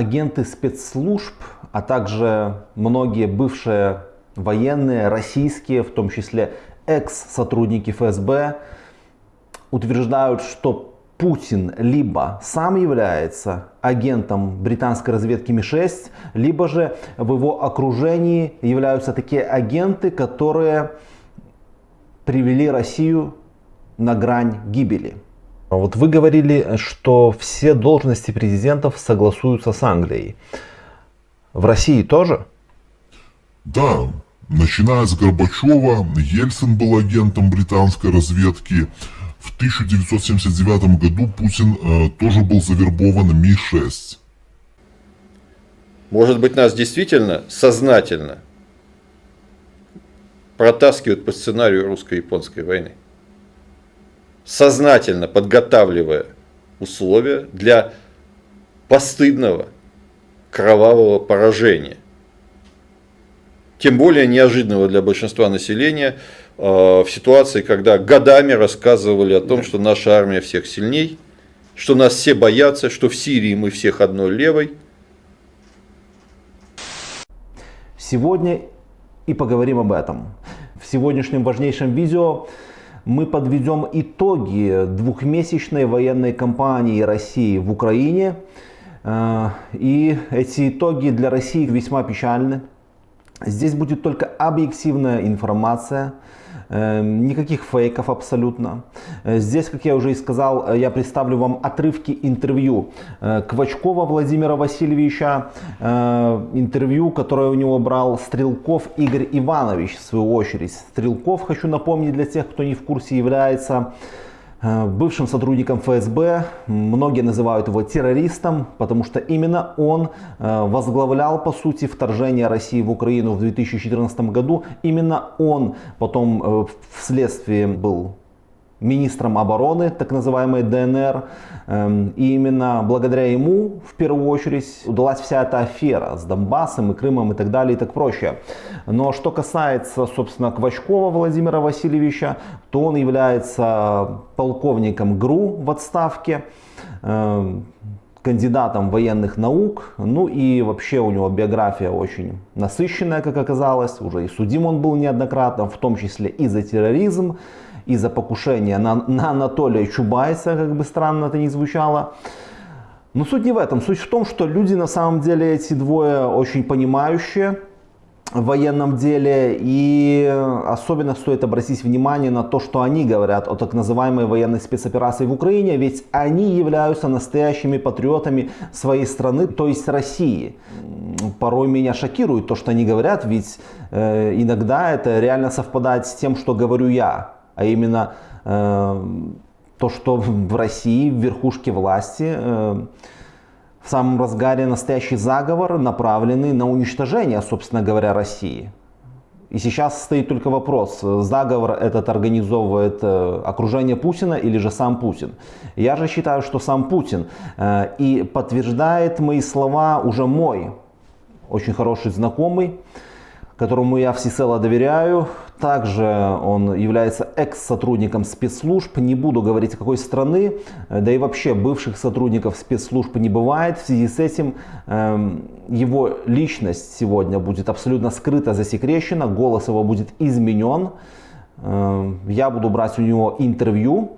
агенты спецслужб, а также многие бывшие военные, российские, в том числе экс-сотрудники ФСБ, утверждают, что Путин либо сам является агентом британской разведки Ми-6, либо же в его окружении являются такие агенты, которые привели Россию на грань гибели. А вот вы говорили, что все должности президентов согласуются с Англией. В России тоже? Да, начиная с Горбачева, Ельцин был агентом британской разведки. В 1979 году Путин э, тоже был завербован Ми-6. Может быть, нас действительно сознательно протаскивают по сценарию русско-японской войны? Сознательно подготавливая условия для постыдного кровавого поражения. Тем более неожиданного для большинства населения э, в ситуации, когда годами рассказывали о том, что наша армия всех сильней, что нас все боятся, что в Сирии мы всех одной левой. Сегодня и поговорим об этом. В сегодняшнем важнейшем видео мы подведем итоги двухмесячной военной кампании России в Украине. Э, и эти итоги для России весьма печальны. Здесь будет только объективная информация, никаких фейков абсолютно. Э, здесь, как я уже и сказал, э, я представлю вам отрывки интервью э, Квачкова Владимира Васильевича, интервью, которое у него брал Стрелков Игорь Иванович, в свою очередь. Стрелков, хочу напомнить для тех, кто не в курсе, является бывшим сотрудником ФСБ. Многие называют его террористом, потому что именно он э, возглавлял, по сути, вторжение России в Украину в 2014 году. Именно он потом э, вследствие был министром обороны, так называемой ДНР. Эм, и именно благодаря ему, в первую очередь, удалась вся эта афера с Донбассом и Крымом и так далее и так прочее. Но что касается, собственно, Квачкова Владимира Васильевича, то он является полковником ГРУ в отставке эм, кандидатом военных наук, ну и вообще у него биография очень насыщенная, как оказалось, уже и судим он был неоднократно, в том числе и за терроризм, из-за покушения на, на Анатолия Чубайса, как бы странно это ни звучало. Но суть не в этом. Суть в том, что люди на самом деле эти двое очень понимающие в военном деле. И особенно стоит обратить внимание на то, что они говорят о так называемой военной спецоперации в Украине. Ведь они являются настоящими патриотами своей страны, то есть России. Порой меня шокирует то, что они говорят, ведь э, иногда это реально совпадает с тем, что говорю я а именно э, то, что в России, в верхушке власти, э, в самом разгаре настоящий заговор, направленный на уничтожение, собственно говоря, России. И сейчас стоит только вопрос, заговор этот организовывает э, окружение Путина или же сам Путин. Я же считаю, что сам Путин. Э, и подтверждает мои слова уже мой очень хороший знакомый, которому я всецело доверяю. Также он является экс-сотрудником спецслужб. Не буду говорить какой страны, да и вообще бывших сотрудников спецслужб не бывает. В связи с этим э, его личность сегодня будет абсолютно скрыта, засекречена, голос его будет изменен. Э, я буду брать у него интервью.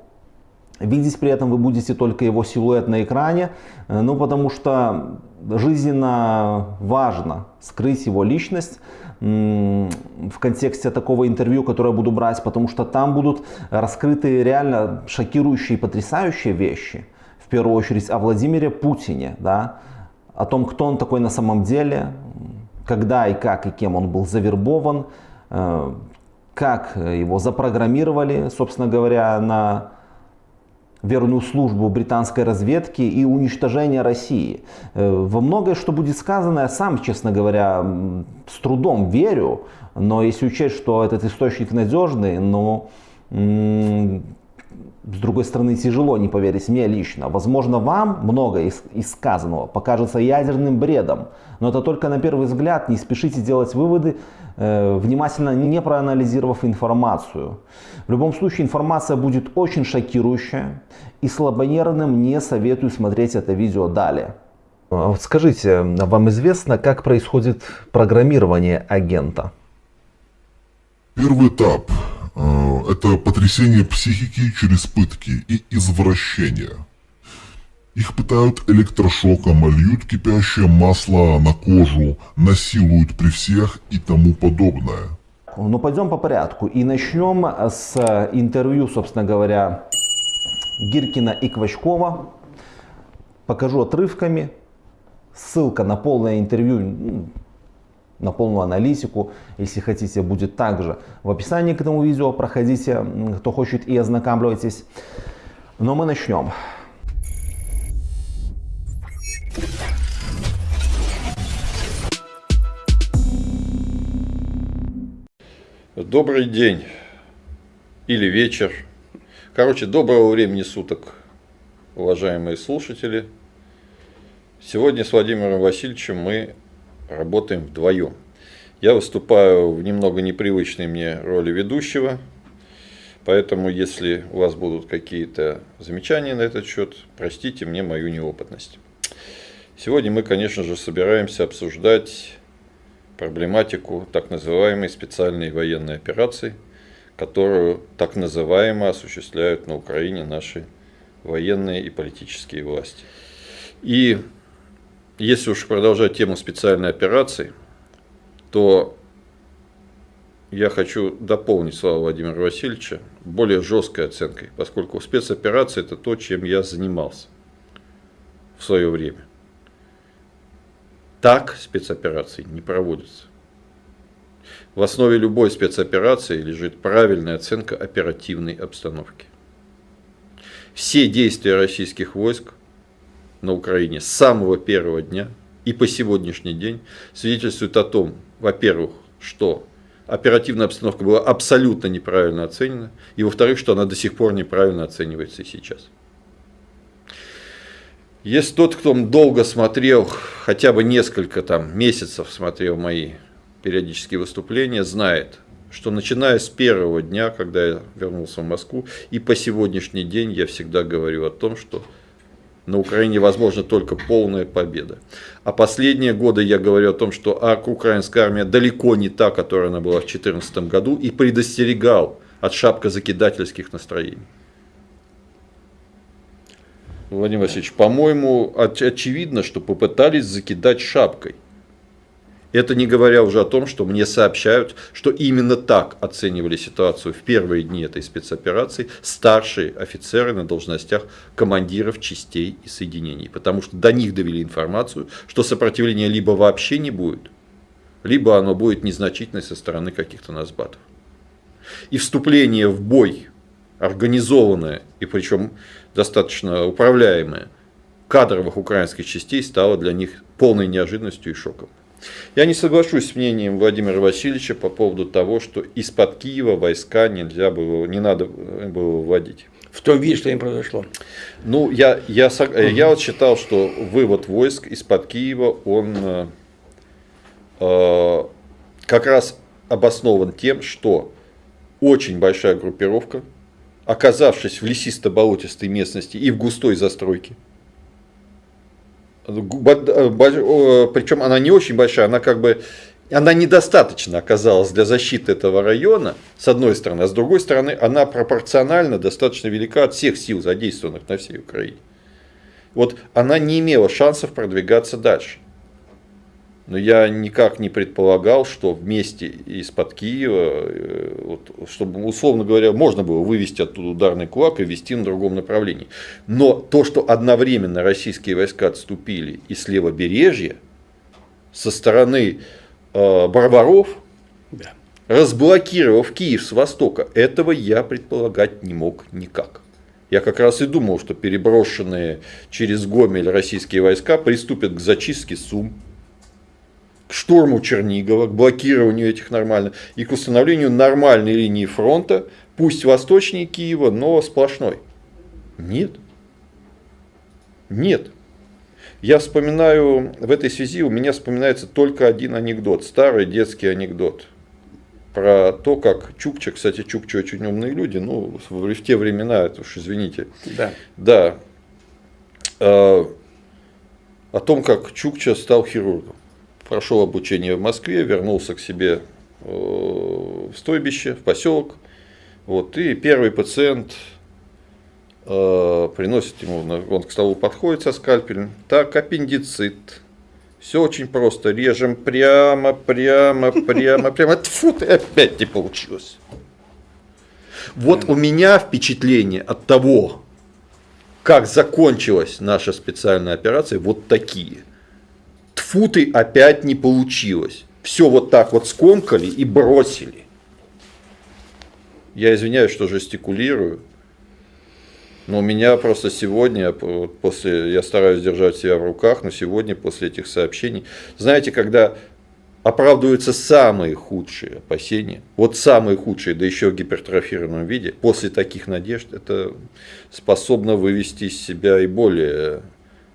Видеть при этом вы будете только его силуэт на экране, э, ну потому что жизненно важно скрыть его личность в контексте такого интервью, которое я буду брать, потому что там будут раскрыты реально шокирующие, потрясающие вещи. В первую очередь о Владимире Путине, да, о том, кто он такой на самом деле, когда и как и кем он был завербован, э, как его запрограммировали, собственно говоря, на верную службу британской разведки и уничтожение России. Э, во многое, что будет сказано, я сам, честно говоря, с трудом верю, но если учесть, что этот источник надежный, но с другой стороны, тяжело не поверить мне лично. Возможно, вам многое из, из сказанного покажется ядерным бредом, но это только на первый взгляд. Не спешите делать выводы, внимательно не проанализировав информацию. В любом случае, информация будет очень шокирующая, и слабонервным не советую смотреть это видео далее. А скажите, вам известно, как происходит программирование агента? Первый этап э, – это потрясение психики через пытки и извращение. Их пытают электрошоком, льют кипящее масло на кожу, насилуют при всех и тому подобное. Ну, пойдем по порядку. И начнем с интервью, собственно говоря, Гиркина и Квачкова. Покажу отрывками. Ссылка на полное интервью, на полную аналитику, если хотите, будет также в описании к этому видео. Проходите, кто хочет и ознакомьтесь. Но мы начнем. Добрый день или вечер. Короче, доброго времени суток, уважаемые слушатели. Сегодня с Владимиром Васильевичем мы работаем вдвоем. Я выступаю в немного непривычной мне роли ведущего, поэтому если у вас будут какие-то замечания на этот счет, простите мне мою неопытность. Сегодня мы, конечно же, собираемся обсуждать проблематику так называемой специальной военной операции, которую так называемо осуществляют на Украине наши военные и политические власти. И если уж продолжать тему специальной операции, то я хочу дополнить слова Владимира Васильевича более жесткой оценкой, поскольку спецоперация – это то, чем я занимался в свое время. Так спецоперации не проводятся. В основе любой спецоперации лежит правильная оценка оперативной обстановки. Все действия российских войск на Украине с самого первого дня и по сегодняшний день свидетельствуют о том, во-первых, что оперативная обстановка была абсолютно неправильно оценена, и во-вторых, что она до сих пор неправильно оценивается и сейчас. Если тот, кто долго смотрел, хотя бы несколько там месяцев смотрел мои периодические выступления, знает, что начиная с первого дня, когда я вернулся в Москву, и по сегодняшний день я всегда говорю о том, что на Украине возможна только полная победа. А последние годы я говорю о том, что украинская армия далеко не та, которая она была в 2014 году, и предостерегал от шапкозакидательских настроений. Владимир Васильевич, по-моему, очевидно, что попытались закидать шапкой. Это не говоря уже о том, что мне сообщают, что именно так оценивали ситуацию в первые дни этой спецоперации старшие офицеры на должностях командиров частей и соединений. Потому что до них довели информацию, что сопротивления либо вообще не будет, либо оно будет незначительное со стороны каких-то насбатов. И вступление в бой, организованное, и причем достаточно управляемое, кадровых украинских частей стало для них полной неожиданностью и шоком. Я не соглашусь с мнением Владимира Васильевича по поводу того, что из-под Киева войска нельзя было, не надо было вводить. В том виде, что им произошло. Ну, я, я, угу. я вот считал, что вывод войск из-под Киева, он э, э, как раз обоснован тем, что очень большая группировка, оказавшись в лесисто-болотистой местности и в густой застройке, причем она не очень большая, она как бы она недостаточно оказалась для защиты этого района, с одной стороны, а с другой стороны, она пропорционально достаточно велика от всех сил, задействованных на всей Украине. Вот она не имела шансов продвигаться дальше. Но я никак не предполагал, что вместе из-под Киева, э, вот, чтобы, условно говоря, можно было вывести оттуда ударный кулак и вести на другом направлении. Но то, что одновременно российские войска отступили и с левобережья, со стороны э, Барбаров, да. разблокировав Киев с востока, этого я предполагать не мог никак. Я как раз и думал, что переброшенные через Гомель российские войска приступят к зачистке Сум, к штурму Чернигова, к блокированию этих нормальных и к установлению нормальной линии фронта, пусть восточнее Киева, но сплошной. Нет. Нет. Я вспоминаю, в этой связи у меня вспоминается только один анекдот, старый детский анекдот. Про то, как Чукча, кстати, Чукча очень умные люди, ну, в те времена, это уж извините. Да. Да. А, о том, как Чукча стал хирургом. Прошел обучение в Москве, вернулся к себе э, в стойбище, в поселок. Вот, и первый пациент э, приносит ему, он к столу подходит со скальпелем. Так, аппендицит. Все очень просто. Режем прямо, прямо, прямо, прямо. Тьфу, ты опять не получилось. Вот у меня впечатление от того, как закончилась наша специальная операция, вот такие. Тфу ты, опять не получилось. Все вот так вот скомкали и бросили. Я извиняюсь, что жестикулирую. Но у меня просто сегодня, после, я стараюсь держать себя в руках, но сегодня после этих сообщений, знаете, когда оправдываются самые худшие опасения, вот самые худшие, да еще в гипертрофированном виде, после таких надежд это способно вывести из себя и более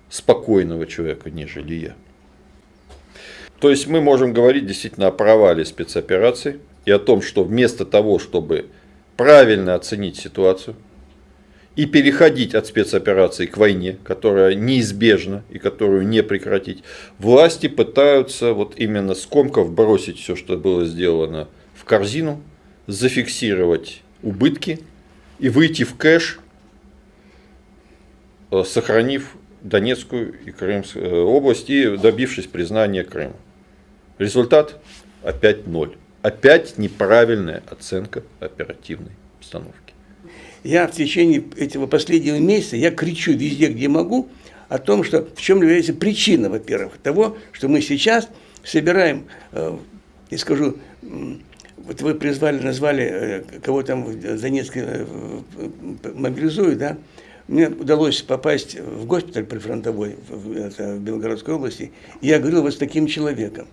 спокойного человека, нежели я. То есть мы можем говорить действительно о провале спецоперации и о том, что вместо того, чтобы правильно оценить ситуацию, и переходить от спецоперации к войне, которая неизбежна и которую не прекратить, власти пытаются вот именно скомков бросить все, что было сделано в корзину, зафиксировать убытки и выйти в кэш, э, сохранив Донецкую и Крымскую э, область и добившись признания Крыма. Результат опять ноль. Опять неправильная оценка оперативной обстановки я в течение этого последнего месяца, я кричу везде, где могу, о том, что в чем является причина, во-первых, того, что мы сейчас собираем, э, я скажу, вот вы призвали, назвали, э, кого там в Донецке э, мобилизуют, да, мне удалось попасть в госпиталь прифронтовой в, это, в Белгородской области, и я говорил вот с таким человеком,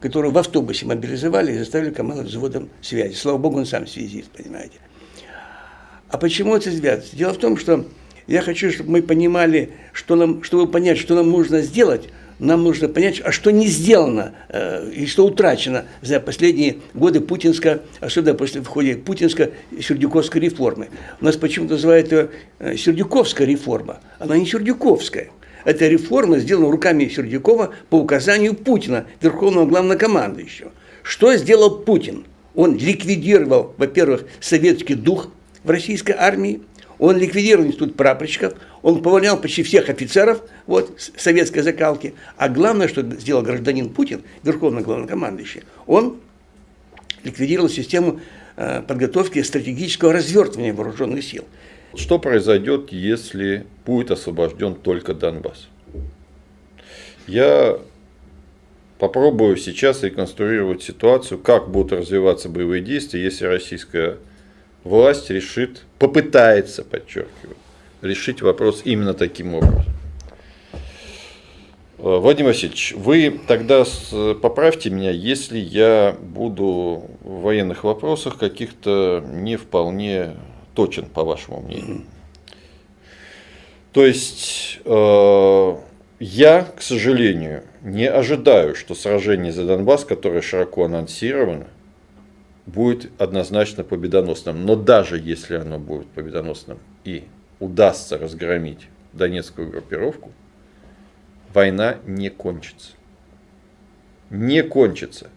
которого в автобусе мобилизовали и заставили командовать взводом связи. Слава богу, он сам связист, понимаете. А почему это связано? Дело в том, что я хочу, чтобы мы понимали, что нам, чтобы понять, что нам нужно сделать, нам нужно понять, а что не сделано э, и что утрачено за последние годы путинско, особенно после входа путинско-сердюковской реформы. У нас почему-то называют ее э, Сердюковская реформа. Она не Сердюковская. Это реформа сделана руками Сердюкова по указанию Путина, верховного главнокомандующего. Что сделал Путин? Он ликвидировал, во-первых, советский дух в российской армии, он ликвидировал институт прапорщиков, он повольнял почти всех офицеров вот, советской закалки. А главное, что сделал гражданин Путин, верховный главнокомандующий, он ликвидировал систему э, подготовки стратегического развертывания вооруженных сил. Что произойдет, если будет освобожден только Донбасс? Я попробую сейчас реконструировать ситуацию, как будут развиваться боевые действия, если российская власть решит, попытается, подчеркиваю, решить вопрос именно таким образом. Э, Владимир Васильевич, вы тогда поправьте меня, если я буду в военных вопросах каких-то не вполне точен, по вашему мнению. То есть, э, я, к сожалению, не ожидаю, что сражение за Донбасс, которое широко анонсировано, будет однозначно победоносным. Но даже если оно будет победоносным и удастся разгромить Донецкую группировку, война не кончится. Не кончится.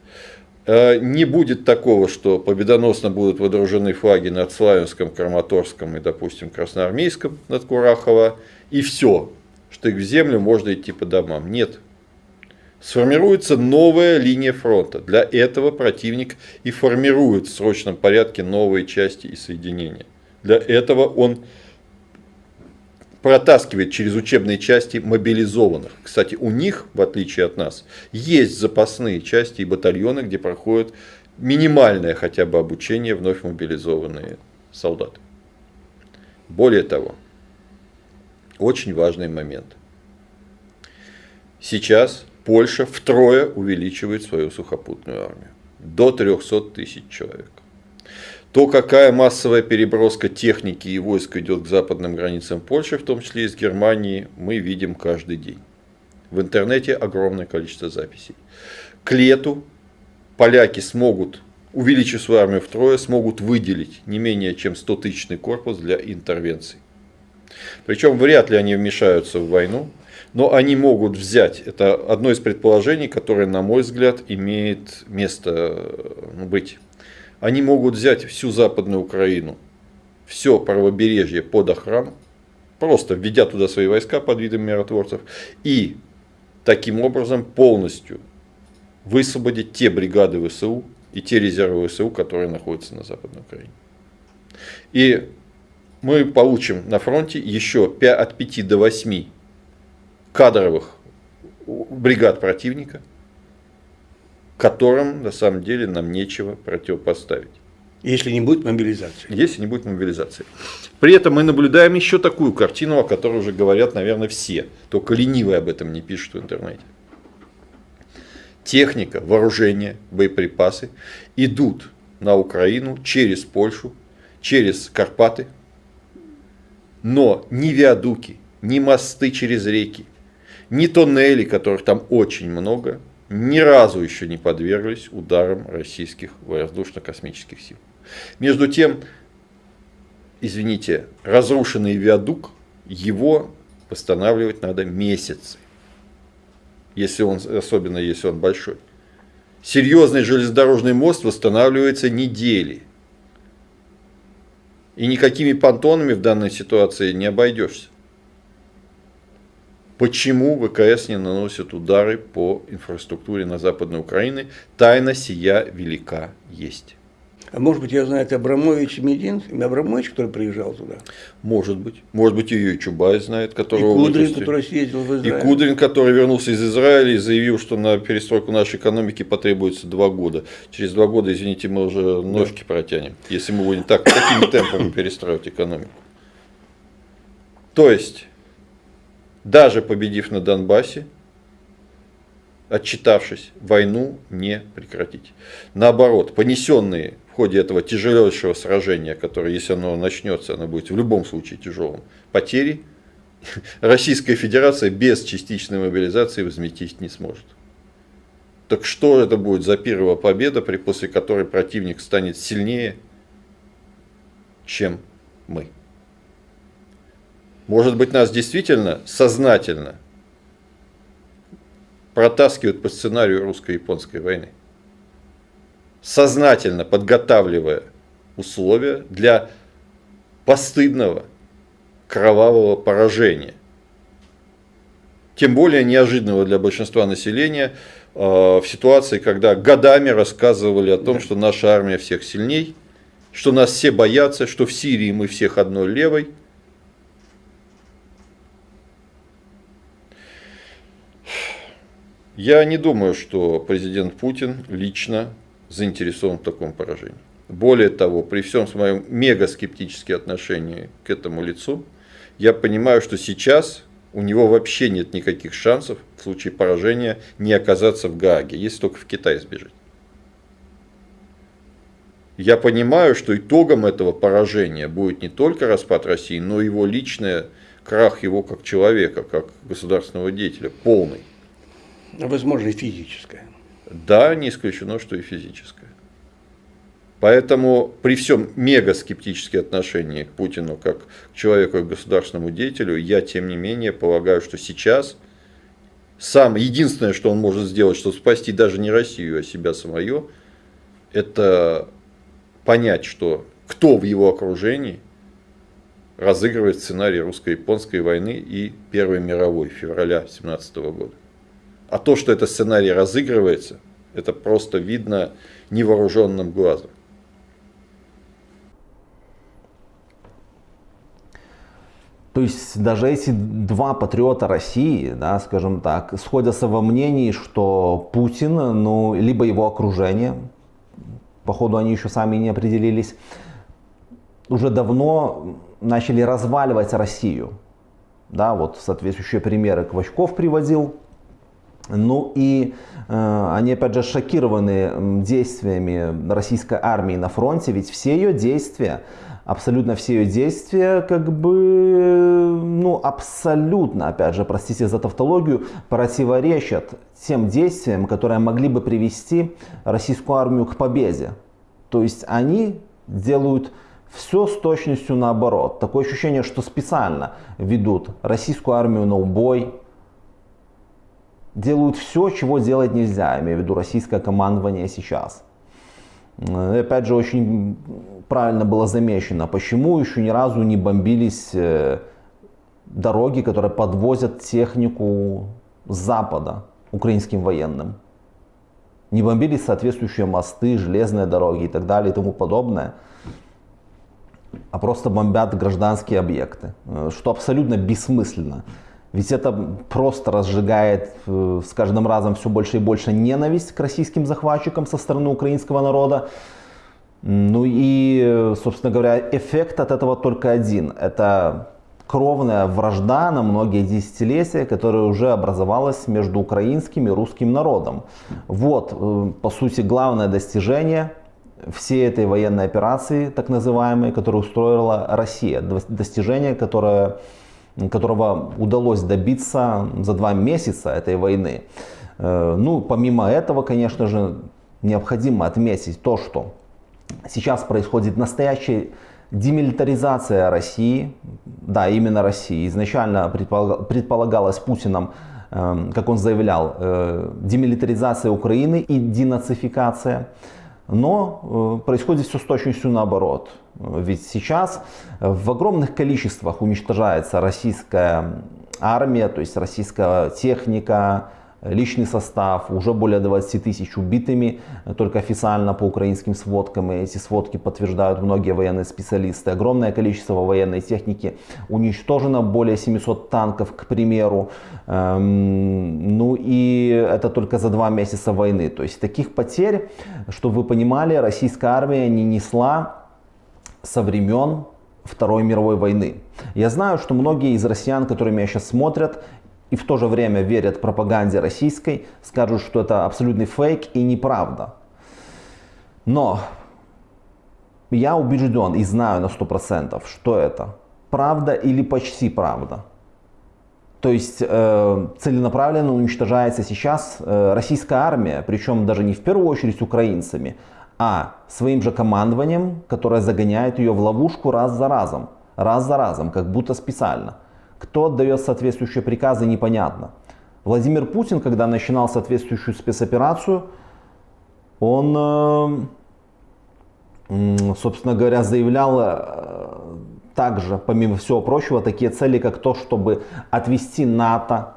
Э, не будет такого, что победоносно будут водружены флаги над Славянском, Краматорском и, допустим, Красноармейском над Курахово, и все, что их в землю можно идти по домам. Нет, сформируется новая линия фронта. Для этого противник и формирует в срочном порядке новые части и соединения. Для этого он протаскивает через учебные части мобилизованных. Кстати, у них, в отличие от нас, есть запасные части и батальоны, где проходят минимальное хотя бы обучение вновь мобилизованные солдаты. Более того, очень важный момент. Сейчас Польша втрое увеличивает свою сухопутную армию. До 300 тысяч человек. То, какая массовая переброска техники и войск идет к западным границам Польши, в том числе из Германии, мы видим каждый день. В интернете огромное количество записей. К лету поляки смогут, увеличив свою армию втрое, смогут выделить не менее чем 100-тысячный корпус для интервенций. Причем вряд ли они вмешаются в войну, Но они могут взять, это одно из предположений, которое, на мой взгляд, имеет место ну, быть. Они могут взять всю Западную Украину, все правобережье под охрану, просто введя туда свои войска под видом миротворцев, и таким образом полностью высвободить те бригады ВСУ и те резервы ВСУ, которые находятся на Западной Украине. И мы получим на фронте еще от 5 до 8 кадровых бригад противника, которым на самом деле нам нечего противопоставить. Если не будет мобилизации. Если не будет мобилизации. При этом мы наблюдаем еще такую картину, о которой уже говорят, наверное, все. Только ленивые об этом не пишут в интернете. Техника, вооружение, боеприпасы идут на Украину через Польшу, через Карпаты. Но ни виадуки, ни мосты через реки, ни тоннели, которых там очень много, ни разу еще не подверглись ударам российских воздушно-космических сил. Между тем, извините, разрушенный виадук, его восстанавливать надо месяцы, если он, особенно если он большой. Серьезный железнодорожный мост восстанавливается недели. И никакими понтонами в данной ситуации не обойдешься. Почему ВКС не наносит удары по инфраструктуре на Западной Украине? Тайна сия велика есть. А может быть, я знаю, это Абрамович Медин, Абрамович, который приезжал туда? Может быть. Может быть, ее и Чубай знает, который... И Кудрин, который съездил в Израиль. И Кудрин, который вернулся из Израиля и заявил, что на перестройку нашей экономики потребуется два года. Через два года, извините, мы уже ножки да. протянем, если мы будем так, такими темпами перестраивать экономику. То есть, даже победив на Донбассе, отчитавшись, войну не прекратить. Наоборот, понесенные в ходе этого тяжелейшего сражения, которое, если оно начнется, оно будет в любом случае тяжелым, потери, Российская Федерация без частичной мобилизации возместить не сможет. Так что это будет за первая победа, при после которой противник станет сильнее, чем мы? Может быть, нас действительно сознательно протаскивают по сценарию русско-японской войны сознательно подготавливая условия для постыдного кровавого поражения. Тем более неожиданного для большинства населения э, в ситуации, когда годами рассказывали о том, что наша армия всех сильней, что нас все боятся, что в Сирии мы всех одной левой. Я не думаю, что президент Путин лично заинтересован в таком поражении. Более того, при всем своем мега скептическом отношении к этому лицу, я понимаю, что сейчас у него вообще нет никаких шансов в случае поражения не оказаться в Гааге, если только в Китай сбежать. Я понимаю, что итогом этого поражения будет не только распад России, но и его личный крах его как человека, как государственного деятеля, полный. Возможно, и физическое. Да, не исключено, что и физическое. Поэтому при всем мега скептические отношения к Путину как к человеку и государственному деятелю, я тем не менее полагаю, что сейчас сам единственное, что он может сделать, чтобы спасти даже не Россию, а себя самое, это понять, что кто в его окружении разыгрывает сценарий русско-японской войны и Первой мировой февраля 17 года. А то, что этот сценарий разыгрывается, это просто видно невооруженным глазом. То есть даже эти два патриота России, да, скажем так, сходятся во мнении, что Путин, ну, либо его окружение, походу они еще сами не определились, уже давно начали разваливать Россию. Да, вот соответствующие примеры Квачков приводил, ну и э, они опять же шокированы действиями российской армии на фронте, ведь все ее действия, абсолютно все ее действия, как бы, ну абсолютно, опять же, простите за тавтологию, противоречат тем действиям, которые могли бы привести российскую армию к победе. То есть они делают все с точностью наоборот. Такое ощущение, что специально ведут российскую армию на убой, делают все, чего делать нельзя, имею в виду российское командование сейчас. И опять же, очень правильно было замечено, почему еще ни разу не бомбились э, дороги, которые подвозят технику с запада украинским военным. Не бомбились соответствующие мосты, железные дороги и так далее и тому подобное а просто бомбят гражданские объекты, э, что абсолютно бессмысленно. Ведь это просто разжигает э, с каждым разом все больше и больше ненависть к российским захватчикам со стороны украинского народа. Ну и, собственно говоря, эффект от этого только один. Это кровная вражда на многие десятилетия, которая уже образовалась между украинским и русским народом. Вот, э, по сути, главное достижение всей этой военной операции, так называемой, которую устроила Россия. Достижение, которое, которого удалось добиться за два месяца этой войны. Э, ну, помимо этого, конечно же, необходимо отметить то, что сейчас происходит настоящая демилитаризация России, да, именно России. Изначально предполагалось Путиным, э, как он заявлял, э, демилитаризация Украины и денацификация. Но э, происходит все с точностью наоборот. Ведь сейчас в огромных количествах уничтожается российская армия, то есть российская техника, личный состав, уже более 20 тысяч убитыми, только официально по украинским сводкам, и эти сводки подтверждают многие военные специалисты. Огромное количество военной техники уничтожено, более 700 танков, к примеру. Эм, ну и это только за два месяца войны. То есть таких потерь, чтобы вы понимали, российская армия не несла со времен Второй мировой войны. Я знаю, что многие из россиян, которые меня сейчас смотрят, и в то же время верят пропаганде российской, скажут, что это абсолютный фейк и неправда. Но я убежден и знаю на 100%, что это правда или почти правда. То есть э, целенаправленно уничтожается сейчас э, российская армия, причем даже не в первую очередь украинцами, а своим же командованием, которое загоняет ее в ловушку раз за разом, раз за разом, как будто специально. Кто отдает соответствующие приказы, непонятно. Владимир Путин, когда начинал соответствующую спецоперацию, он, э, собственно говоря, заявлял э, также, помимо всего прочего, такие цели, как то, чтобы отвести НАТО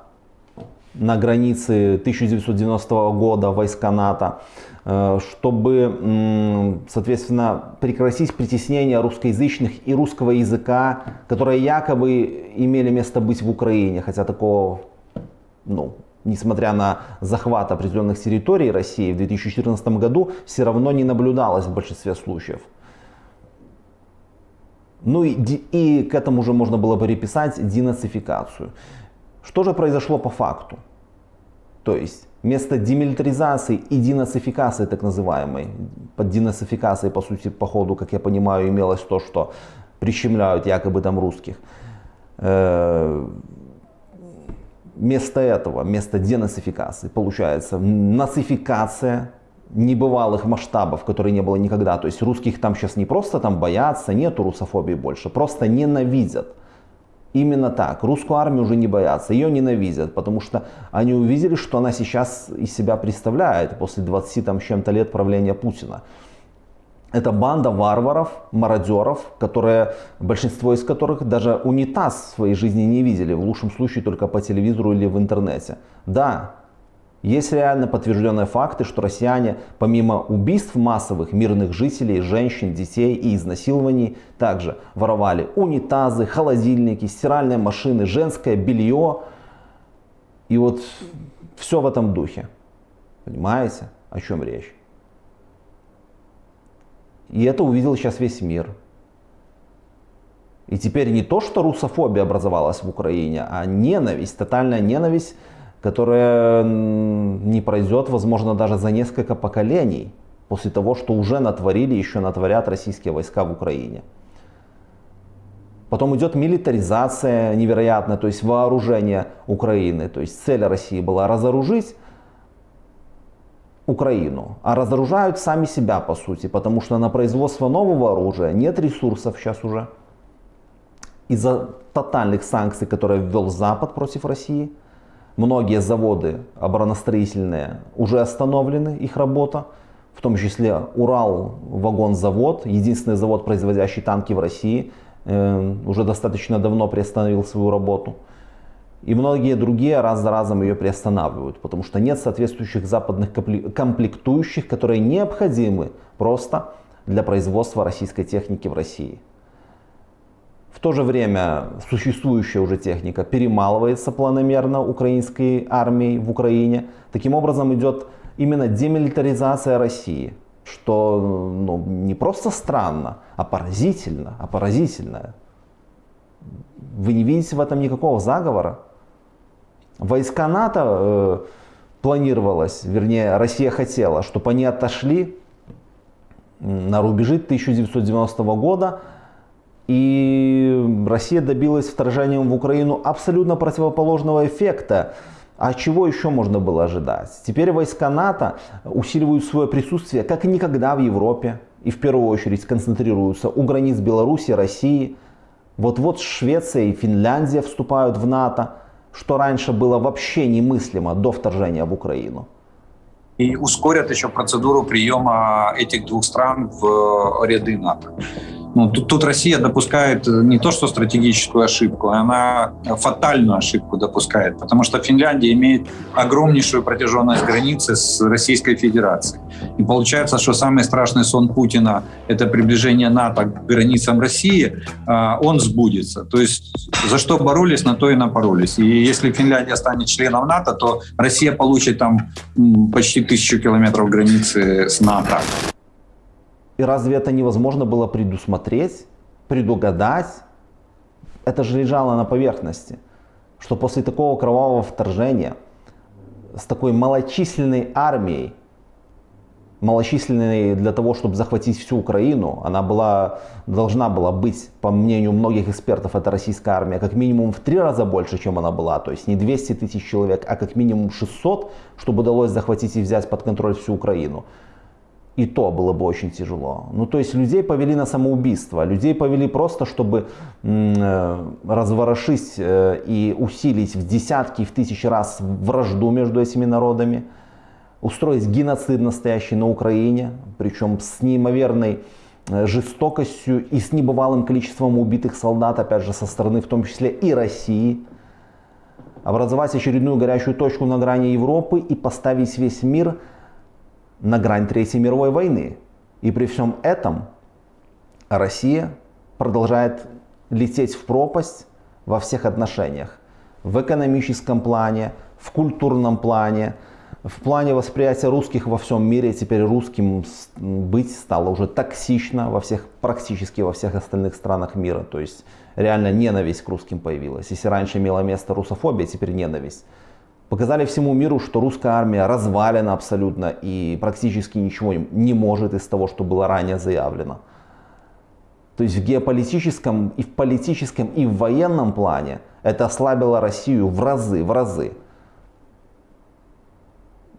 на границы 1990 года, войска НАТО, чтобы, соответственно, прекратить притеснение русскоязычных и русского языка, которые якобы имели место быть в Украине, хотя такого, ну, несмотря на захват определенных территорий России в 2014 году, все равно не наблюдалось в большинстве случаев. Ну и, и к этому уже можно было переписать денацификацию. Что же произошло по факту? То есть вместо демилитаризации и денацификации так называемой, под денацификацией по сути по ходу, как я понимаю, имелось то, что прищемляют якобы там русских. Э, вместо этого, вместо денацификации получается нацификация небывалых масштабов, которые не было никогда. То есть русских там сейчас не просто там боятся, нету русофобии больше, просто ненавидят. Именно так. Русскую армию уже не боятся, ее ненавидят, потому что они увидели, что она сейчас из себя представляет после 20 там, чем-то лет правления Путина. Это банда варваров, мародеров, которые, большинство из которых даже унитаз в своей жизни не видели, в лучшем случае только по телевизору или в интернете. Да, есть реально подтвержденные факты, что россияне, помимо убийств массовых мирных жителей, женщин, детей и изнасилований, также воровали унитазы, холодильники, стиральные машины, женское белье. И вот все в этом духе. Понимаете, о чем речь? И это увидел сейчас весь мир. И теперь не то, что русофобия образовалась в Украине, а ненависть, тотальная ненависть которая не пройдет, возможно, даже за несколько поколений после того, что уже натворили, еще натворят российские войска в Украине. Потом идет милитаризация невероятная, то есть вооружение Украины. То есть цель России была разоружить Украину, а разоружают сами себя по сути, потому что на производство нового оружия нет ресурсов сейчас уже. Из-за тотальных санкций, которые ввел Запад против России – Многие заводы обороностроительные уже остановлены, их работа. В том числе Урал вагонзавод, единственный завод, производящий танки в России, э, уже достаточно давно приостановил свою работу. И многие другие раз за разом ее приостанавливают, потому что нет соответствующих западных комплектующих, которые необходимы просто для производства российской техники в России. В то же время существующая уже техника перемалывается планомерно украинской армией в Украине. Таким образом идет именно демилитаризация России, что ну, не просто странно, а поразительно, а поразительно. Вы не видите в этом никакого заговора? Войска НАТО э, планировалось, вернее, Россия хотела, чтобы они отошли на рубежи 1990 года, и Россия добилась вторжением в Украину абсолютно противоположного эффекта. А чего еще можно было ожидать? Теперь войска НАТО усиливают свое присутствие как никогда в Европе. И в первую очередь концентрируются у границ Беларуси, России. Вот-вот Швеция и Финляндия вступают в НАТО, что раньше было вообще немыслимо до вторжения в Украину. И ускорят еще процедуру приема этих двух стран в ряды НАТО. Ну, тут, тут Россия допускает э, не то что стратегическую ошибку, она фатальную ошибку допускает, потому что Финляндия имеет огромнейшую протяженность границы с Российской Федерацией. И получается, что самый страшный сон Путина – это приближение НАТО к границам России, а, он сбудется. То есть за что боролись, на то и напоролись. И если Финляндия станет членом НАТО, то Россия получит там почти тысячу километров границы с НАТО. И разве это невозможно было предусмотреть, предугадать? Это же лежало на поверхности, что после такого кровавого вторжения с такой малочисленной армией, малочисленной для того, чтобы захватить всю Украину, она была, должна была быть, по мнению многих экспертов, это российская армия, как минимум в три раза больше, чем она была. То есть не 200 тысяч человек, а как минимум 600, чтобы удалось захватить и взять под контроль всю Украину и то было бы очень тяжело. Ну, то есть людей повели на самоубийство, людей повели просто, чтобы э, разворошить э, и усилить в десятки, в тысячи раз вражду между этими народами, устроить геноцид настоящий на Украине, причем с неимоверной э, жестокостью и с небывалым количеством убитых солдат, опять же, со стороны в том числе и России, образовать очередную горячую точку на грани Европы и поставить весь мир на грань Третьей мировой войны. И при всем этом Россия продолжает лететь в пропасть во всех отношениях. В экономическом плане, в культурном плане, в плане восприятия русских во всем мире. Теперь русским быть стало уже токсично во всех, практически во всех остальных странах мира. То есть реально ненависть к русским появилась. Если раньше имела место русофобия, теперь ненависть показали всему миру, что русская армия развалена абсолютно и практически ничего не может из того, что было ранее заявлено. То есть в геополитическом, и в политическом, и в военном плане это ослабило Россию в разы, в разы.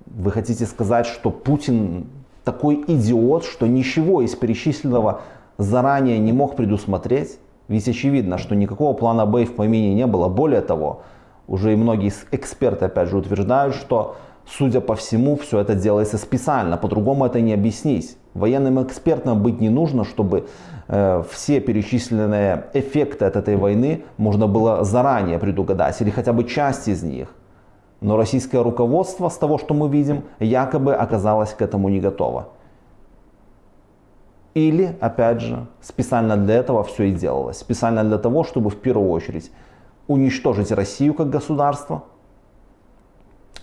Вы хотите сказать, что Путин такой идиот, что ничего из перечисленного заранее не мог предусмотреть? Ведь очевидно, что никакого плана Б в помине не было. Более того, уже и многие эксперты, опять же, утверждают, что, судя по всему, все это делается специально. По-другому это не объяснить. Военным экспертам быть не нужно, чтобы э, все перечисленные эффекты от этой войны можно было заранее предугадать, или хотя бы часть из них. Но российское руководство, с того, что мы видим, якобы оказалось к этому не готово. Или, опять же, специально для этого все и делалось. Специально для того, чтобы в первую очередь уничтожить Россию как государство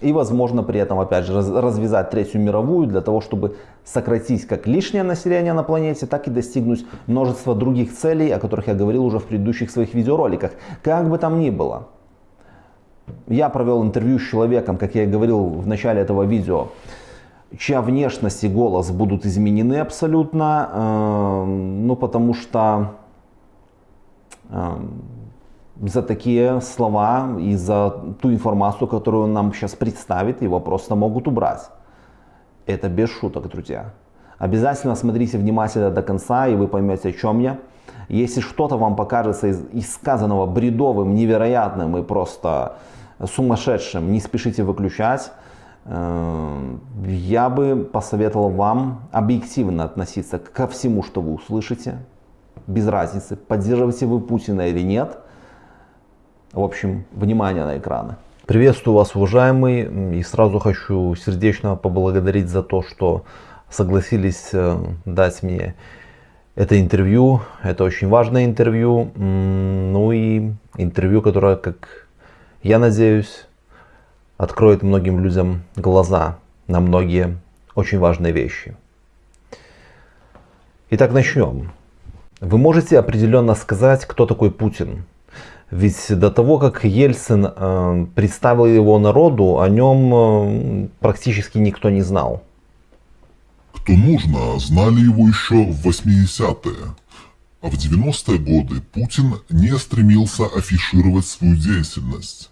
и, возможно, при этом, опять же, развязать Третью мировую для того, чтобы сократить как лишнее население на планете, так и достигнуть множества других целей, о которых я говорил уже в предыдущих своих видеороликах. Как бы там ни было, я провел интервью с человеком, как я и говорил в начале этого видео, чья внешность и голос будут изменены абсолютно, э, ну потому что э, за такие слова и за ту информацию, которую он нам сейчас представит, его просто могут убрать. Это без шуток, друзья. Обязательно смотрите внимательно до конца, и вы поймете, о чем я. Если что-то вам покажется из, из сказанного бредовым, невероятным и просто сумасшедшим, не спешите выключать. Э, я бы посоветовал вам объективно относиться ко всему, что вы услышите, без разницы, поддерживаете вы Путина или нет. В общем, внимание на экраны. Приветствую вас, уважаемый, и сразу хочу сердечно поблагодарить за то, что согласились э, дать мне это интервью. Это очень важное интервью, ну и интервью, которое, как я надеюсь, откроет многим людям глаза на многие очень важные вещи. Итак, начнем. Вы можете определенно сказать, кто такой Путин. Ведь до того, как Ельцин э, представил его народу, о нем э, практически никто не знал. Кто нужно, знали его еще в 80-е. А в 90-е годы Путин не стремился афишировать свою деятельность.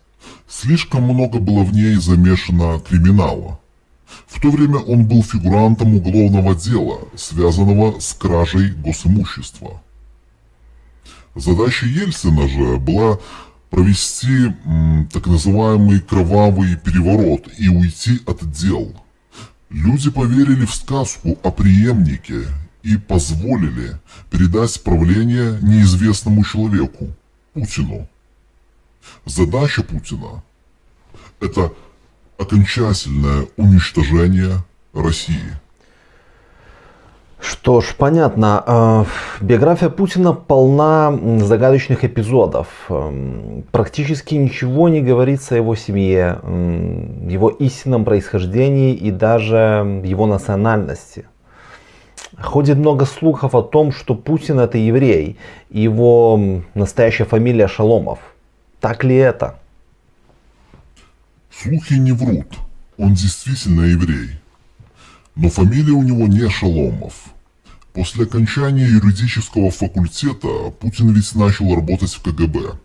Слишком много было в ней замешано криминала. В то время он был фигурантом уголовного дела, связанного с кражей госимущества. Задача Ельцина же была провести м, так называемый кровавый переворот и уйти от дел. Люди поверили в сказку о преемнике и позволили передать правление неизвестному человеку, Путину. Задача Путина – это окончательное уничтожение России. Что ж, понятно. А, биография Путина полна загадочных эпизодов. Практически ничего не говорится о его семье, его истинном происхождении и даже его национальности. Ходит много слухов о том, что Путин это еврей, его настоящая фамилия Шаломов. Так ли это? Слухи не врут. Он действительно еврей. Но фамилия у него не Шаломов. После окончания юридического факультета Путин ведь начал работать в КГБ.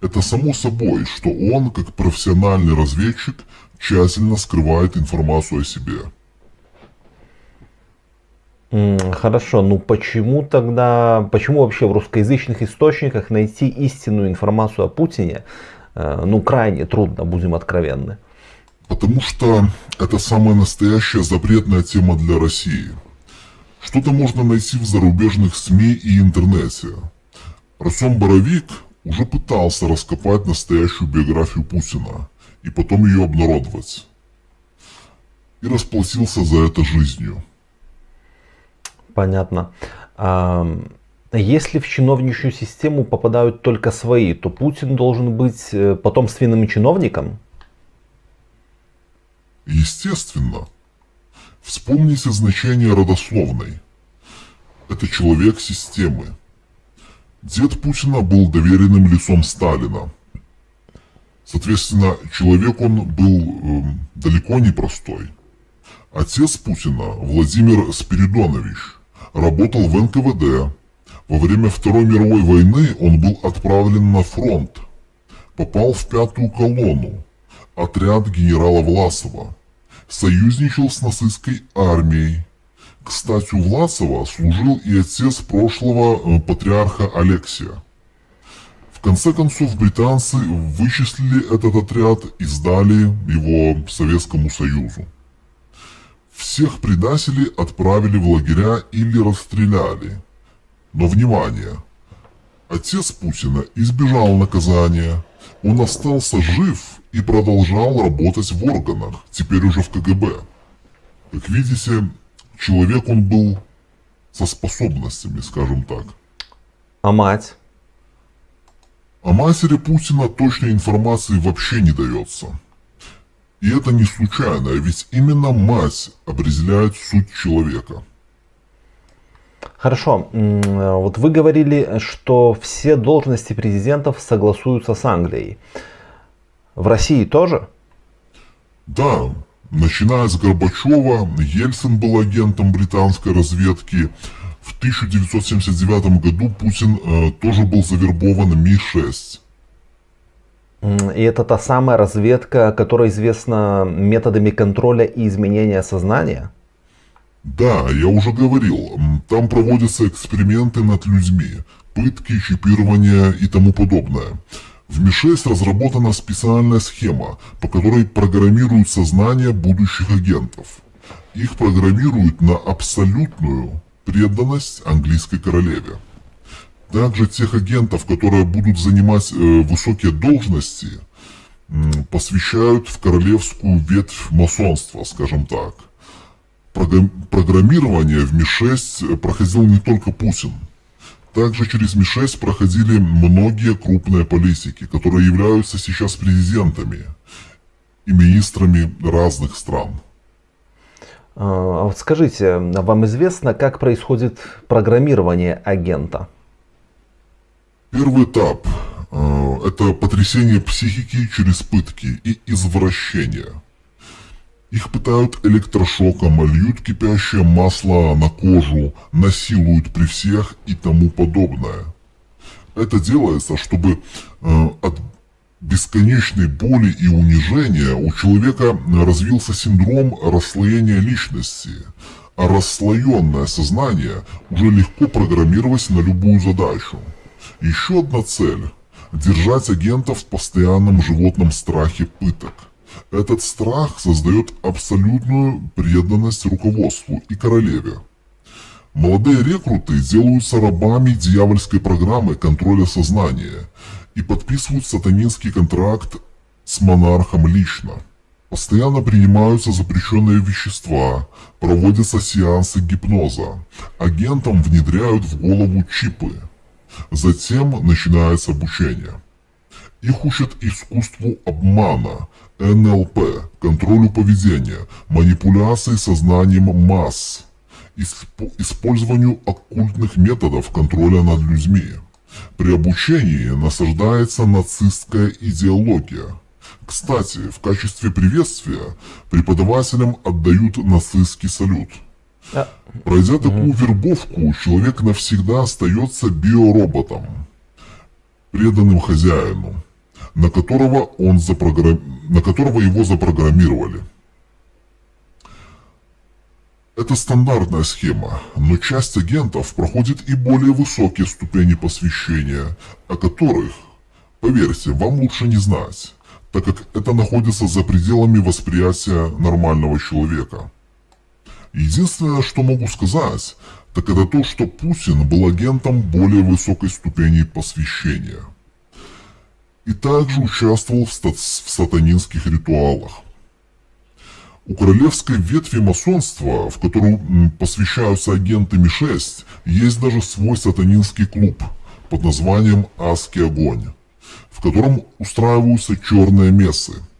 Это само собой, что он, как профессиональный разведчик, тщательно скрывает информацию о себе. Хорошо, ну почему тогда, почему вообще в русскоязычных источниках найти истинную информацию о Путине, э, ну крайне трудно, будем откровенны? Потому что это самая настоящая запретная тема для России – что-то можно найти в зарубежных СМИ и интернете. Артем Боровик уже пытался раскопать настоящую биографию Путина и потом ее обнародовать. И расплатился за это жизнью. Понятно. А если в чиновничью систему попадают только свои, то Путин должен быть э, потомственным чиновником? Естественно. Вспомните значение родословной. Это человек системы. Дед Путина был доверенным лицом Сталина. Соответственно, человек он был э, далеко не простой. Отец Путина, Владимир Спиридонович, работал в НКВД. Во время Второй мировой войны он был отправлен на фронт. Попал в пятую колонну, отряд генерала Власова союзничал с нацистской армией. Кстати, у Власова служил и отец прошлого э, патриарха Алексия. В конце концов, британцы вычислили этот отряд и сдали его Советскому Союзу. Всех предателей отправили в лагеря или расстреляли. Но внимание! Отец Путина избежал наказания. Он остался жив и продолжал работать в органах, теперь уже в КГБ. Как видите, человек он был со способностями, скажем так. А мать? О матери Путина точной информации вообще не дается. И это не случайно, ведь именно мать определяет суть человека. Хорошо, вот вы говорили, что все должности президентов согласуются с Англией. В России тоже? Да, начиная с Горбачева, Ельцин был агентом британской разведки. В 1979 году Путин э, тоже был завербован Ми-6. И это та самая разведка, которая известна методами контроля и изменения сознания? Да, я уже говорил, там проводятся эксперименты над людьми, пытки, чипирование и тому подобное. В Ми-6 разработана специальная схема, по которой программируют сознание будущих агентов. Их программируют на абсолютную преданность английской королеве. Также тех агентов, которые будут занимать э, высокие должности, э, посвящают в королевскую ветвь масонства, скажем так. Программирование в Ми-6 проходил не только Путин. Также через Ми-6 проходили многие крупные политики, которые являются сейчас президентами и министрами разных стран. А вот скажите, вам известно, как происходит программирование агента? Первый этап э, – это потрясение психики через пытки и извращение. Их пытают электрошоком, льют кипящее масло на кожу, насилуют при всех и тому подобное. Это делается, чтобы э, от бесконечной боли и унижения у человека развился синдром расслоения личности, а расслоенное сознание уже легко программировать на любую задачу. Еще одна цель – держать агентов в постоянном животном страхе пыток. Этот страх создает абсолютную преданность руководству и королеве. Молодые рекруты делаются рабами дьявольской программы контроля сознания и подписывают сатанинский контракт с монархом лично. Постоянно принимаются запрещенные вещества, проводятся сеансы гипноза, агентам внедряют в голову чипы – Затем начинается обучение. Их учат искусству обмана, НЛП, контролю поведения, манипуляции сознанием масс, использованию оккультных методов контроля над людьми. При обучении насаждается нацистская идеология. Кстати, в качестве приветствия преподавателям отдают нацистский салют – а. Пройдя такую вербовку, человек навсегда остается биороботом, преданным хозяину, на которого, он запрограмм... на которого его запрограммировали. Это стандартная схема, но часть агентов проходит и более высокие ступени посвящения, о которых, поверьте, вам лучше не знать, так как это находится за пределами восприятия нормального человека. Единственное, что могу сказать, так это то, что Путин был агентом более высокой ступени посвящения. И также участвовал в, в сатанинских ритуалах. У королевской ветви масонства, в которую посвящаются агенты Ми-6, есть даже свой сатанинский клуб под названием «Адский огонь», в котором устраиваются черные мессы –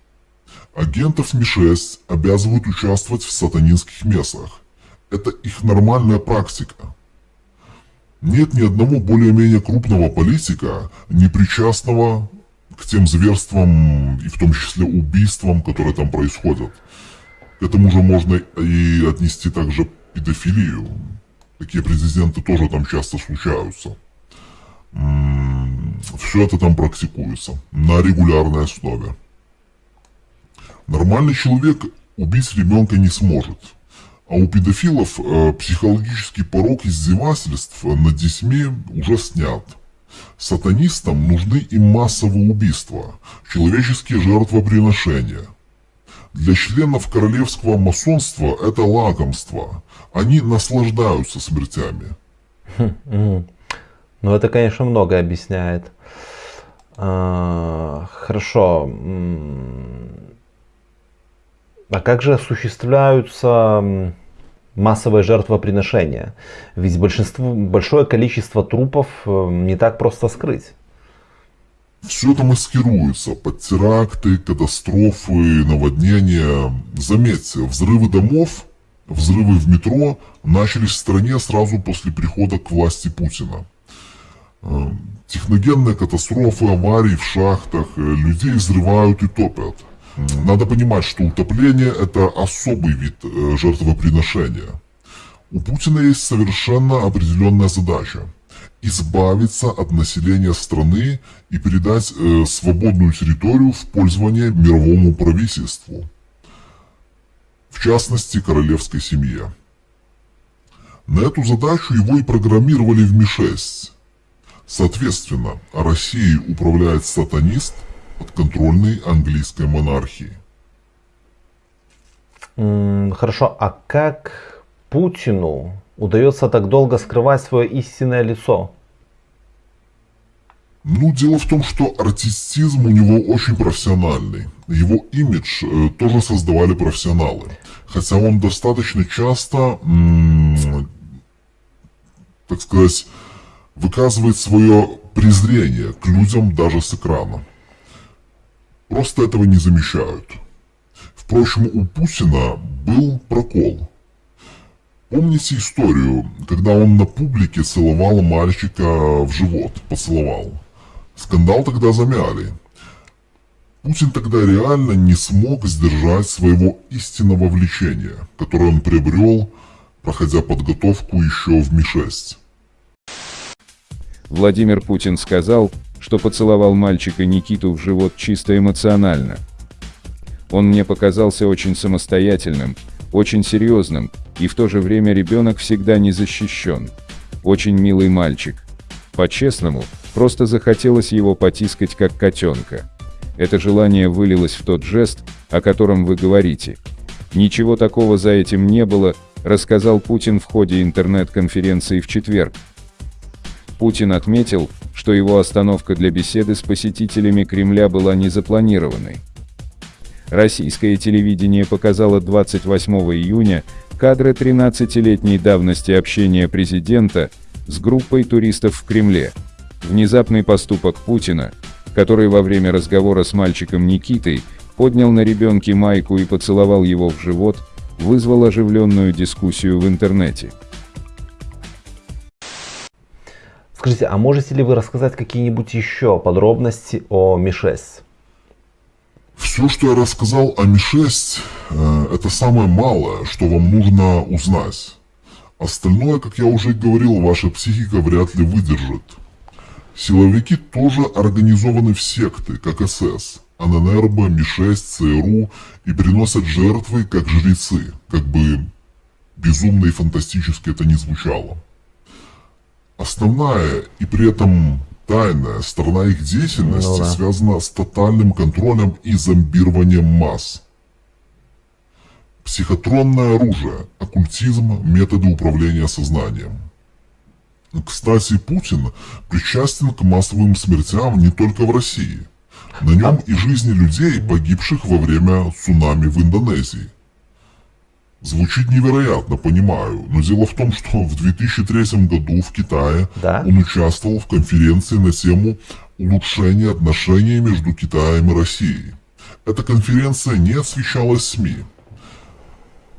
Агентов Ми-6 обязывают участвовать в сатанинских мессах. Это их нормальная практика. Нет ни одного более-менее крупного политика, не причастного к тем зверствам и в том числе убийствам, которые там происходят. К этому же можно и отнести также педофилию. Такие президенты тоже там часто случаются. Все это там практикуется на регулярной основе. Нормальный человек убить ребенка не сможет. А у педофилов э, психологический порог издевательств над детьми уже снят. Сатанистам нужны и массовые убийства, человеческие жертвоприношения. Для членов королевского масонства это лакомство. Они наслаждаются смертями. Ну, это, конечно, многое объясняет. А, хорошо. А как же осуществляются массовые жертвоприношения? Ведь большинство, большое количество трупов э, не так просто скрыть. Все это маскируется под теракты, катастрофы, наводнения. Заметьте, взрывы домов, взрывы в метро начались в стране сразу после прихода к власти Путина. Э, техногенные катастрофы, аварии в шахтах, э, людей взрывают и топят – надо понимать, что утопление это особый вид э, жертвоприношения. У Путина есть совершенно определенная задача избавиться от населения страны и передать э, свободную территорию в пользование мировому правительству, в частности королевской семье. На эту задачу его и программировали в Ми-6. Соответственно, Россией управляет сатанист подконтрольной английской монархии. Хорошо, а как Путину удается так долго скрывать свое истинное лицо? Ну, дело в том, что артистизм у него очень профессиональный. Его имидж э, тоже создавали профессионалы. Хотя он достаточно часто, так сказать, выказывает свое презрение к людям даже с экрана. Просто этого не замечают. Впрочем, у Путина был прокол. Помните историю, когда он на публике целовал мальчика в живот, поцеловал? Скандал тогда замяли. Путин тогда реально не смог сдержать своего истинного влечения, которое он приобрел, проходя подготовку еще в Ми-6. Владимир Путин сказал, что поцеловал мальчика Никиту в живот чисто эмоционально. Он мне показался очень самостоятельным, очень серьезным, и в то же время ребенок всегда не защищен. Очень милый мальчик. По-честному, просто захотелось его потискать как котенка. Это желание вылилось в тот жест, о котором вы говорите. Ничего такого за этим не было, рассказал Путин в ходе интернет-конференции в четверг. Путин отметил, что его остановка для беседы с посетителями Кремля была незапланированной. Российское телевидение показало 28 июня кадры 13-летней давности общения президента с группой туристов в Кремле. Внезапный поступок Путина, который во время разговора с мальчиком Никитой поднял на ребенке майку и поцеловал его в живот, вызвал оживленную дискуссию в интернете. Скажите, а можете ли вы рассказать какие-нибудь еще подробности о Ми-6? Все, что я рассказал о Ми-6, э, это самое малое, что вам нужно узнать. Остальное, как я уже говорил, ваша психика вряд ли выдержит. Силовики тоже организованы в секты, как СС, АННРБ, Ми-6, ЦРУ и приносят жертвы, как жрецы, как бы безумно и фантастически это не звучало. Основная и при этом тайная сторона их деятельности ну, да. связана с тотальным контролем и зомбированием масс. Психотронное оружие, оккультизм, методы управления сознанием. Кстати, Путин причастен к массовым смертям не только в России. На нем и жизни людей, погибших во время цунами в Индонезии. Звучит невероятно, понимаю, но дело в том, что в 2003 году в Китае да? он участвовал в конференции на тему улучшения отношений между Китаем и Россией. Эта конференция не освещалась СМИ.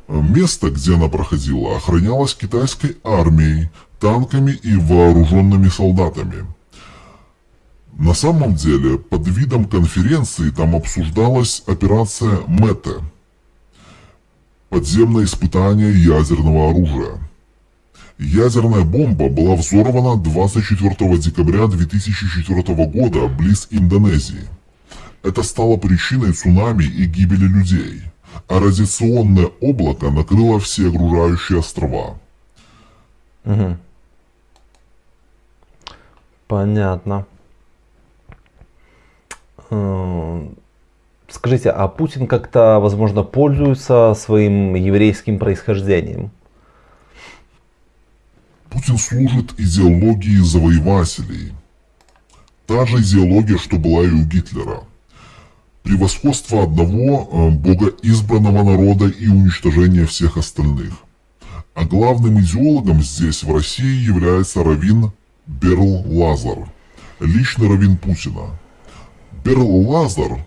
Место, где она проходила, охранялось китайской армией, танками и вооруженными солдатами. На самом деле, под видом конференции там обсуждалась операция МЭТЭ – подземное испытание ядерного оружия. Ядерная бомба была взорвана 24 декабря 2004 года близ Индонезии. Это стало причиной цунами и гибели людей, а радиационное облако накрыло все окружающие острова. Угу. Понятно. Скажите, а Путин как-то, возможно, пользуется своим еврейским происхождением? Путин служит идеологии завоевателей. Та же идеология, что была и у Гитлера. Превосходство одного э, богоизбранного народа и уничтожение всех остальных. А главным идеологом здесь, в России, является Равин Берл Лазар, лично Равин Путина. Берл Лазар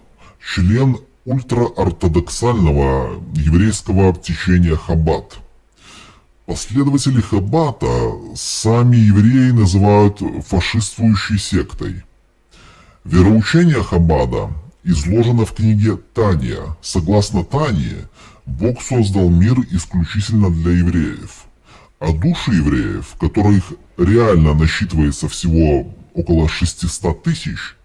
член ультраортодоксального еврейского течения Хаббат. Последователи Хаббата сами евреи называют фашистующей сектой. Вероучение Хаббада изложено в книге «Тания». Согласно Тане, Бог создал мир исключительно для евреев, а души евреев, которых реально насчитывается всего около 600 тысяч,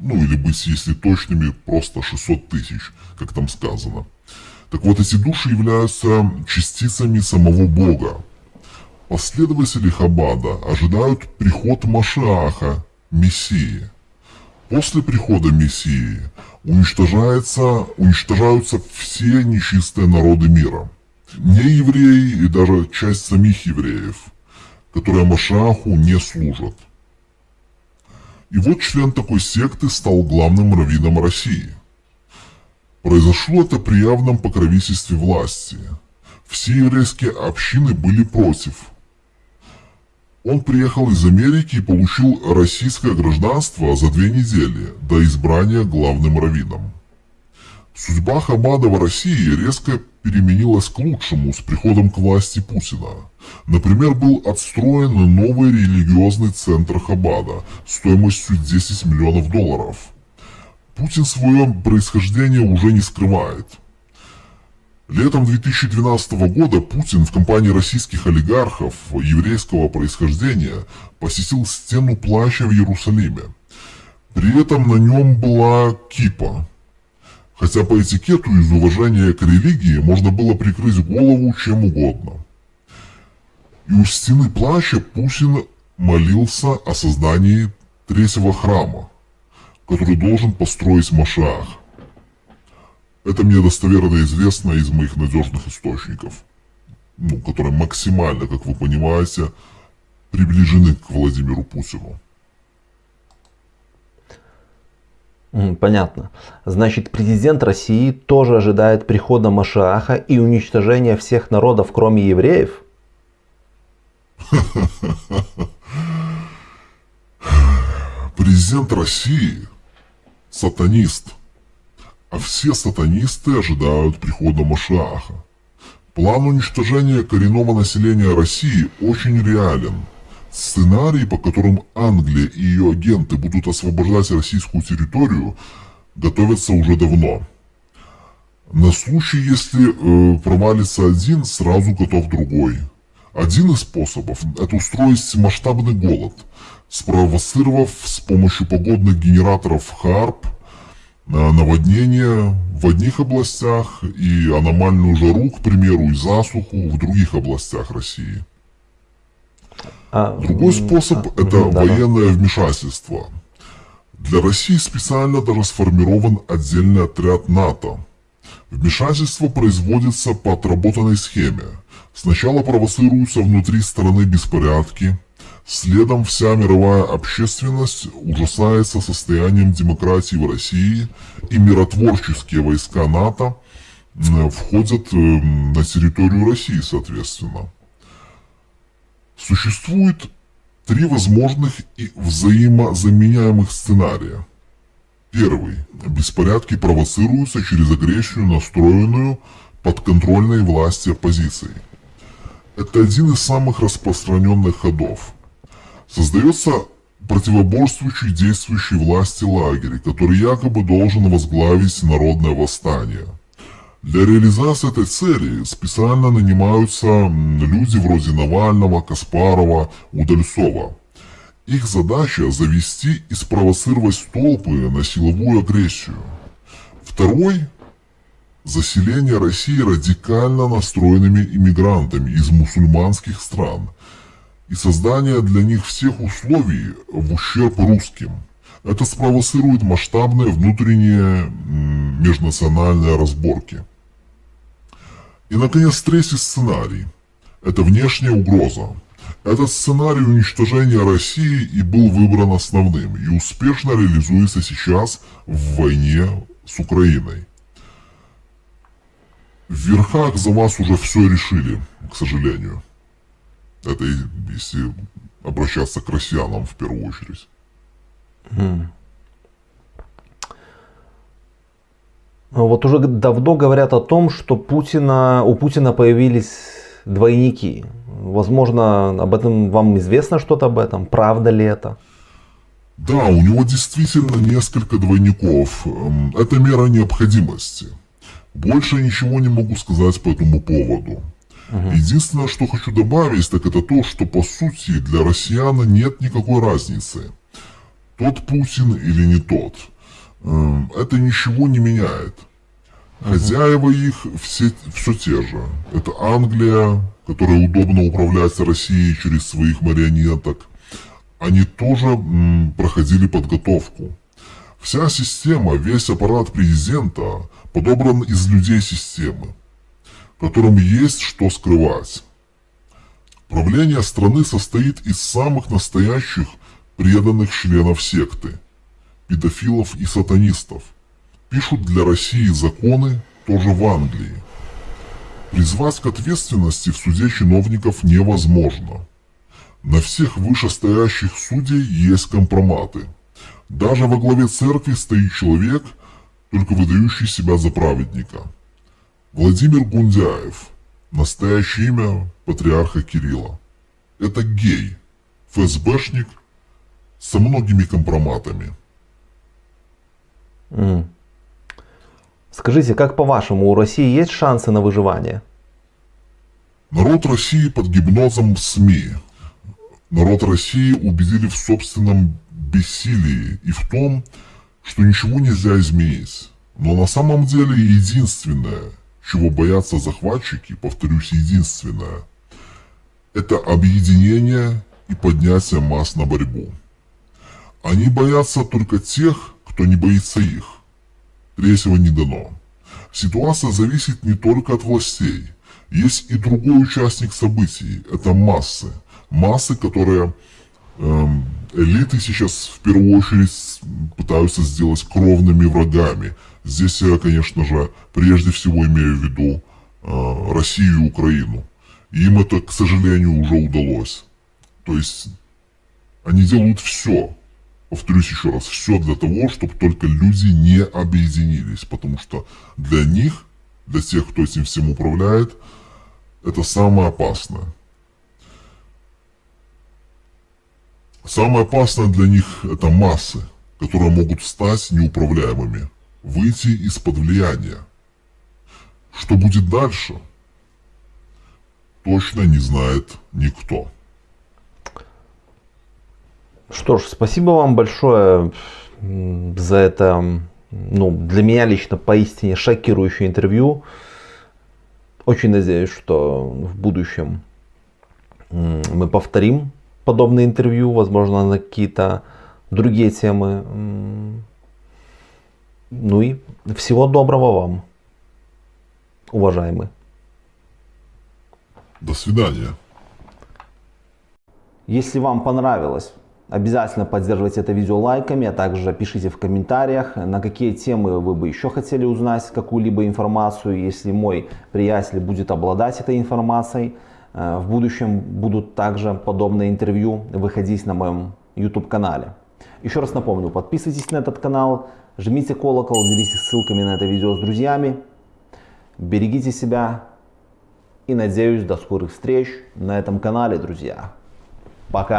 ну или быть, если точными, просто 600 тысяч, как там сказано. Так вот, эти души являются частицами самого Бога. Последователи Хабада ожидают приход Машиаха, Мессии. После прихода Мессии уничтожается, уничтожаются все нечистые народы мира. Не евреи и даже часть самих евреев, которые Машаху не служат. И вот член такой секты стал главным раввином России. Произошло это при явном покровительстве власти. Все еврейские общины были против. Он приехал из Америки и получил российское гражданство за две недели до избрания главным раввином. Судьба Хабада в России резко переменилась к лучшему с приходом к власти Путина. Например, был отстроен новый религиозный центр Хабада стоимостью 10 миллионов долларов. Путин свое происхождение уже не скрывает – Летом 2012 года Путин в компании российских олигархов еврейского происхождения посетил стену плаща в Иерусалиме. При этом на нем была кипа. Хотя по этикету из уважения к религии можно было прикрыть голову чем угодно. И у стены плаща Путин молился о создании третьего храма, который должен построить Машах. Это мне достоверно известно из моих надежных источников, ну, которые максимально, как вы понимаете, приближены к Владимиру Путину. Понятно. Значит, президент России тоже ожидает прихода Машааха и уничтожения всех народов, кроме евреев? Президент России – сатанист – а все сатанисты ожидают прихода Машиаха. План уничтожения коренного населения России очень реален. Сценарий, по которым Англия и ее агенты будут освобождать российскую территорию, готовится уже давно. На случай, если э, провалится один, сразу готов другой. Один из способов – это устроить масштабный голод, спровоцировав с помощью погодных генераторов ХАРП – наводнения в одних областях и аномальную жару, к примеру, и засуху в других областях России. А, Другой способ а, это да, военное да. вмешательство. Для России специально даже сформирован отдельный отряд НАТО. Вмешательство производится по отработанной схеме. Сначала провоцируются внутри страны беспорядки, Следом вся мировая общественность ужасается состоянием демократии в России, и миротворческие войска НАТО входят э, на территорию России, соответственно. Существует три возможных и взаимозаменяемых сценария. Первый. Беспорядки провоцируются через агрессию, настроенную подконтрольной власти оппозиции. Это один из самых распространенных ходов – Создается противоборствующий действующей власти лагерь, который якобы должен возглавить народное восстание. Для реализации этой цели специально нанимаются люди вроде Навального, Каспарова, Удальцова. Их задача завести и спровоцировать толпы на силовую агрессию. Второй – заселение России радикально настроенными иммигрантами из мусульманских стран – и создание для них всех условий в ущерб русским. Это спровоцирует масштабные внутренние межнациональные разборки. И, наконец, третий сценарий – это внешняя угроза. Этот сценарий уничтожения России и был выбран основным, и успешно реализуется сейчас в войне с Украиной. В верхах за вас уже все решили, к сожалению. Это если обращаться к россиянам в первую очередь. Mm. Вот уже давно говорят о том, что Путина, у Путина появились двойники. Возможно, об этом вам известно что-то об этом? Правда ли это? Да, у него действительно несколько двойников. Эм, это мера необходимости. Больше ничего не могу сказать по этому поводу. Угу. Единственное, что хочу добавить, так это то, что по сути для россиян нет никакой разницы. Тот Путин или не тот. Эм, это ничего не меняет. Хозяева их все, все те же. Это Англия, которая удобно управляет Россией через своих марионеток. Они тоже проходили подготовку. Вся система, весь аппарат президента подобран из людей системы, которым есть что скрывать. Правление страны состоит из самых настоящих преданных членов секты, педофилов и сатанистов. Пишут для России законы тоже в Англии. Призвать к ответственности в суде чиновников невозможно. На всех вышестоящих судей есть компроматы. Даже во главе церкви стоит человек, только выдающий себя за праведника. Владимир Гундяев. Настоящее имя патриарха Кирилла. Это гей, ФСБшник со многими компроматами. М. Скажите, как по-вашему, у России есть шансы на выживание? Народ России под гипнозом СМИ. Народ России убедили в собственном бессилии и в том, что ничего нельзя изменить. Но на самом деле единственное, чего боятся захватчики, повторюсь, единственное, это объединение и поднятие масс на борьбу. Они боятся только тех, кто не боится их. Третьего не дано. Ситуация зависит не только от властей. Есть и другой участник событий. Это массы. Массы, которые эм, элиты сейчас в первую очередь пытаются сделать кровными врагами. Здесь я, конечно же, прежде всего имею в виду э, Россию и Украину. Им это, к сожалению, уже удалось. То есть они делают все, повторюсь еще раз, все для того, чтобы только люди не объединились. Потому что для них, для тех, кто этим всем управляет, это самое опасное. Самое опасное для них это массы, которые могут стать неуправляемыми, выйти из-под влияния. Что будет дальше, точно не знает никто. Что ж, спасибо вам большое за это, ну, для меня лично поистине шокирующее интервью. Очень надеюсь, что в будущем мы повторим подобные интервью, возможно, на какие-то другие темы. Ну и всего доброго вам, уважаемый. До свидания. Если вам понравилось, обязательно поддерживайте это видео лайками, а также пишите в комментариях, на какие темы вы бы еще хотели узнать какую-либо информацию. Если мой приятель будет обладать этой информацией, э, в будущем будут также подобные интервью выходить на моем YouTube канале. Еще раз напомню, подписывайтесь на этот канал, жмите колокол, делитесь ссылками на это видео с друзьями. Берегите себя и надеюсь до скорых встреч на этом канале, друзья. Пока!